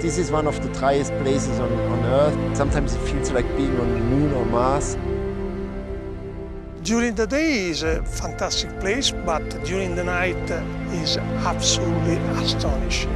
This is one of the driest places on, on Earth. Sometimes it feels like being on the moon or Mars. During the day is a fantastic place, but during the night is absolutely astonishing.